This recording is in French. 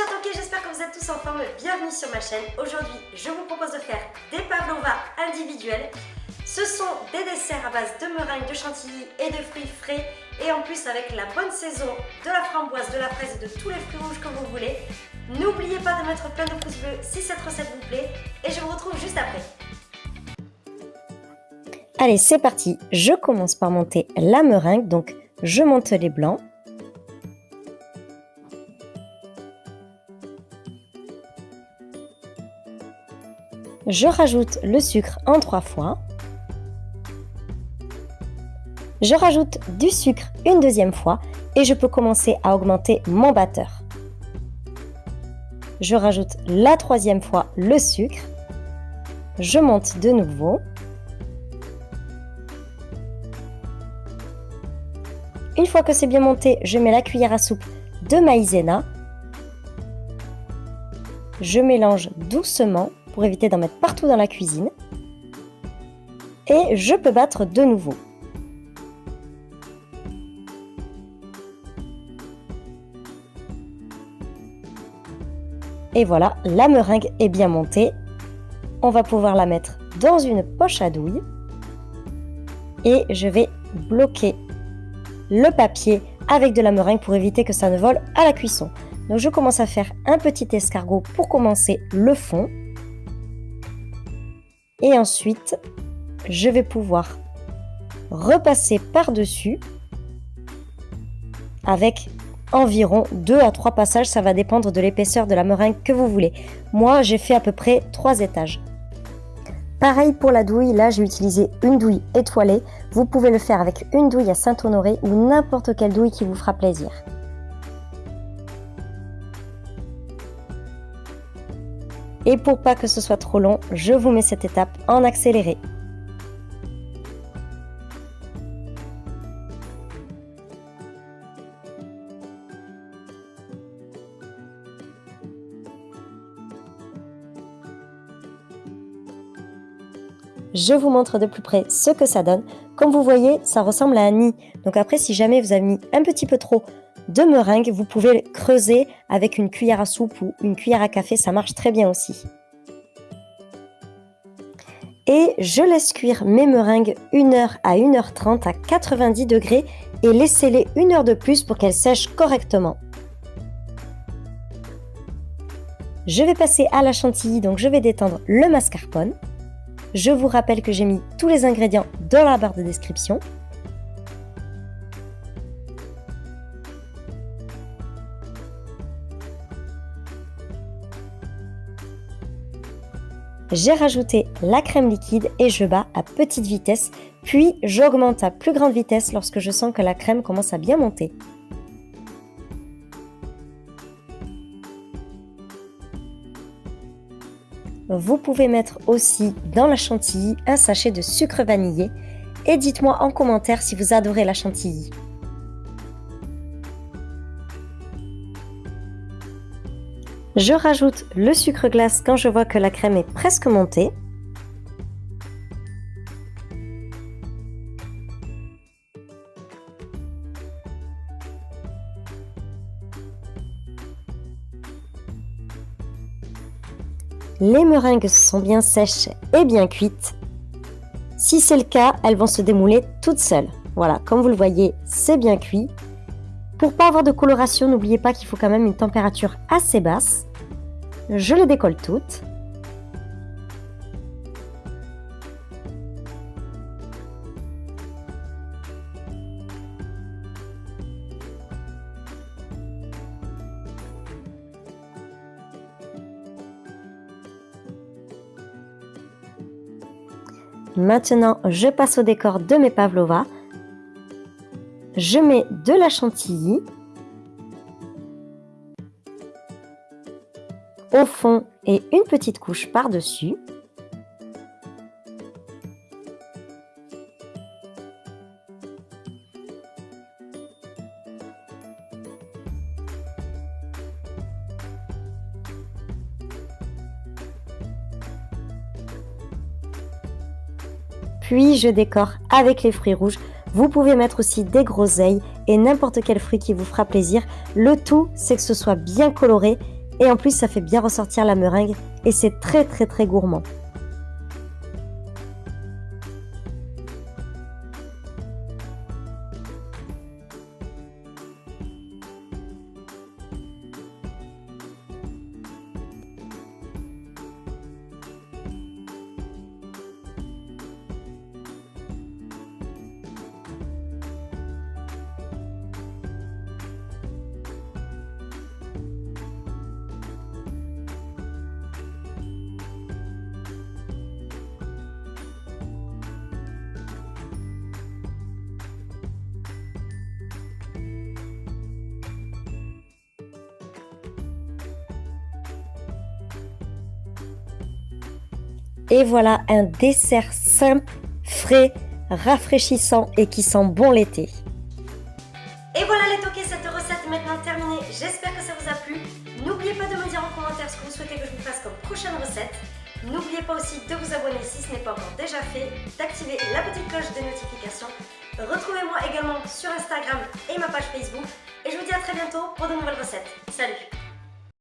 chers toqués, j'espère que vous êtes tous en forme. Bienvenue sur ma chaîne. Aujourd'hui, je vous propose de faire des pavlovas individuels. Ce sont des desserts à base de meringue, de chantilly et de fruits frais. Et en plus, avec la bonne saison de la framboise, de la fraise et de tous les fruits rouges que vous voulez. N'oubliez pas de mettre plein de pouces bleus si cette recette vous plaît. Et je vous retrouve juste après. Allez, c'est parti. Je commence par monter la meringue. Donc, je monte les blancs. Je rajoute le sucre en trois fois. Je rajoute du sucre une deuxième fois et je peux commencer à augmenter mon batteur. Je rajoute la troisième fois le sucre. Je monte de nouveau. Une fois que c'est bien monté, je mets la cuillère à soupe de maïzena. Je mélange doucement pour éviter d'en mettre partout dans la cuisine. Et je peux battre de nouveau. Et voilà, la meringue est bien montée. On va pouvoir la mettre dans une poche à douille. Et je vais bloquer le papier avec de la meringue pour éviter que ça ne vole à la cuisson. Donc je commence à faire un petit escargot pour commencer le fond. Et ensuite, je vais pouvoir repasser par-dessus avec environ 2 à 3 passages, ça va dépendre de l'épaisseur de la meringue que vous voulez. Moi, j'ai fait à peu près 3 étages. Pareil pour la douille, là j'ai utilisé une douille étoilée. Vous pouvez le faire avec une douille à Saint-Honoré ou n'importe quelle douille qui vous fera plaisir. Et pour pas que ce soit trop long, je vous mets cette étape en accéléré. Je vous montre de plus près ce que ça donne. Comme vous voyez, ça ressemble à un nid. Donc après, si jamais vous avez mis un petit peu trop de meringue, vous pouvez creuser avec une cuillère à soupe ou une cuillère à café, ça marche très bien aussi. Et je laisse cuire mes meringues 1h à 1h30 à 90 degrés et laissez-les une heure de plus pour qu'elles sèchent correctement. Je vais passer à la chantilly, donc je vais détendre le mascarpone. Je vous rappelle que j'ai mis tous les ingrédients dans la barre de description. J'ai rajouté la crème liquide et je bats à petite vitesse, puis j'augmente à plus grande vitesse lorsque je sens que la crème commence à bien monter. Vous pouvez mettre aussi dans la chantilly un sachet de sucre vanillé et dites-moi en commentaire si vous adorez la chantilly. Je rajoute le sucre glace quand je vois que la crème est presque montée. Les meringues sont bien sèches et bien cuites. Si c'est le cas, elles vont se démouler toutes seules. Voilà, comme vous le voyez, c'est bien cuit. Pour pas avoir de coloration, n'oubliez pas qu'il faut quand même une température assez basse. Je les décolle toutes. Maintenant, je passe au décor de mes pavlovas. Je mets de la chantilly. Au fond et une petite couche par-dessus. Puis je décore avec les fruits rouges. Vous pouvez mettre aussi des groseilles et n'importe quel fruit qui vous fera plaisir. Le tout, c'est que ce soit bien coloré Et en plus, ça fait bien ressortir la meringue et c'est très très très gourmand. Et voilà un dessert simple, frais, rafraîchissant et qui sent bon l'été. Et voilà les toqués, cette recette est maintenant terminée. J'espère que ça vous a plu. N'oubliez pas de me dire en commentaire ce que vous souhaitez que je vous fasse comme prochaine recette. N'oubliez pas aussi de vous abonner si ce n'est pas encore déjà fait, d'activer la petite cloche de notification. Retrouvez-moi également sur Instagram et ma page Facebook. Et je vous dis à très bientôt pour de nouvelles recettes. Salut